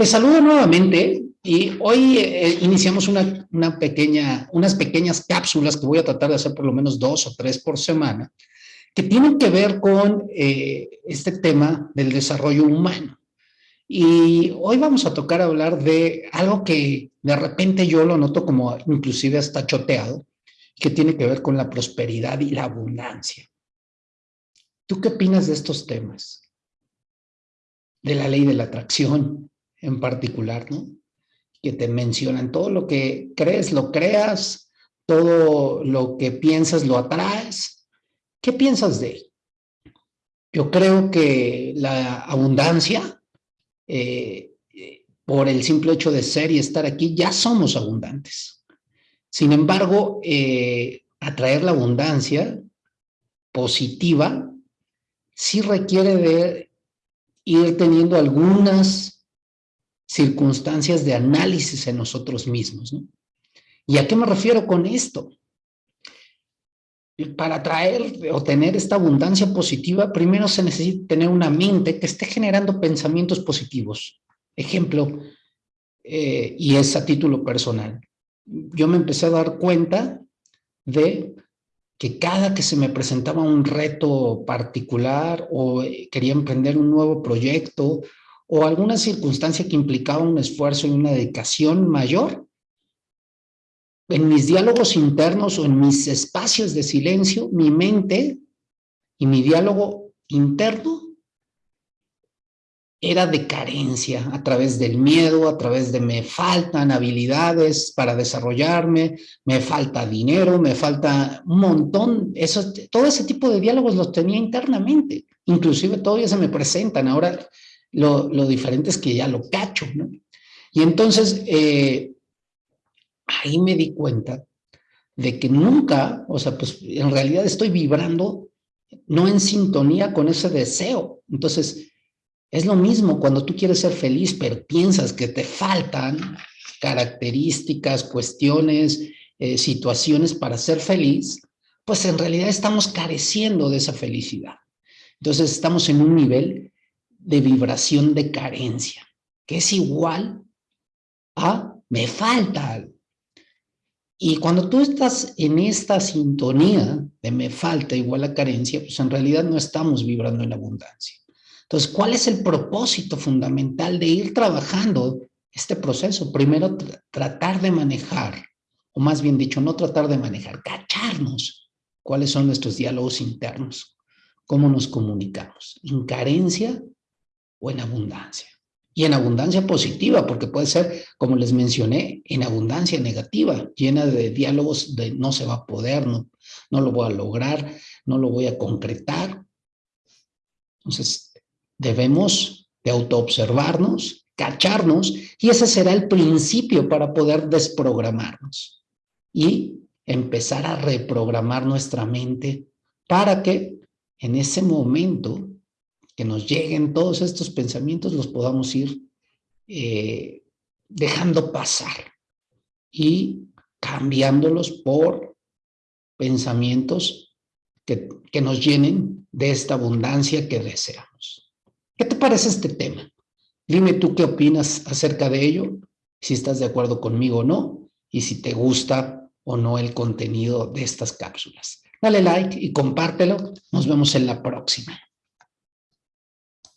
Te saludo nuevamente y hoy eh, iniciamos una, una, pequeña, unas pequeñas cápsulas que voy a tratar de hacer por lo menos dos o tres por semana, que tienen que ver con eh, este tema del desarrollo humano. Y hoy vamos a tocar hablar de algo que de repente yo lo noto como inclusive hasta choteado, que tiene que ver con la prosperidad y la abundancia. ¿Tú qué opinas de estos temas? De la ley de la atracción, en particular, ¿no? Que te mencionan todo lo que crees, lo creas, todo lo que piensas, lo atraes. ¿Qué piensas de ello? Yo creo que la abundancia, eh, por el simple hecho de ser y estar aquí, ya somos abundantes. Sin embargo, eh, atraer la abundancia positiva sí requiere de ir teniendo algunas circunstancias de análisis en nosotros mismos. ¿Y a qué me refiero con esto? Para traer o tener esta abundancia positiva, primero se necesita tener una mente que esté generando pensamientos positivos. Ejemplo, eh, y es a título personal. Yo me empecé a dar cuenta de que cada que se me presentaba un reto particular o eh, quería emprender un nuevo proyecto o alguna circunstancia que implicaba un esfuerzo y una dedicación mayor, en mis diálogos internos o en mis espacios de silencio, mi mente y mi diálogo interno era de carencia a través del miedo, a través de me faltan habilidades para desarrollarme, me falta dinero, me falta un montón, eso, todo ese tipo de diálogos los tenía internamente, inclusive todavía se me presentan, ahora lo, diferente es que ya lo cacho, ¿no? Y entonces, eh, ahí me di cuenta de que nunca, o sea, pues en realidad estoy vibrando no en sintonía con ese deseo. Entonces, es lo mismo cuando tú quieres ser feliz, pero piensas que te faltan características, cuestiones, eh, situaciones para ser feliz, pues en realidad estamos careciendo de esa felicidad. Entonces estamos en un nivel de vibración de carencia, que es igual a me falta. Y cuando tú estás en esta sintonía de me falta igual a carencia, pues en realidad no estamos vibrando en abundancia. Entonces, ¿cuál es el propósito fundamental de ir trabajando este proceso? Primero, tratar de manejar, o más bien dicho, no tratar de manejar, cacharnos cuáles son nuestros diálogos internos, cómo nos comunicamos. En carencia o en abundancia. Y en abundancia positiva, porque puede ser, como les mencioné, en abundancia negativa, llena de diálogos de no se va a poder, no, no lo voy a lograr, no lo voy a concretar. Entonces, debemos de autoobservarnos, cacharnos, y ese será el principio para poder desprogramarnos y empezar a reprogramar nuestra mente para que en ese momento que nos lleguen todos estos pensamientos, los podamos ir eh, dejando pasar y cambiándolos por pensamientos que, que nos llenen de esta abundancia que deseamos. ¿Qué te parece este tema? Dime tú qué opinas acerca de ello, si estás de acuerdo conmigo o no, y si te gusta o no el contenido de estas cápsulas. Dale like y compártelo. Nos vemos en la próxima.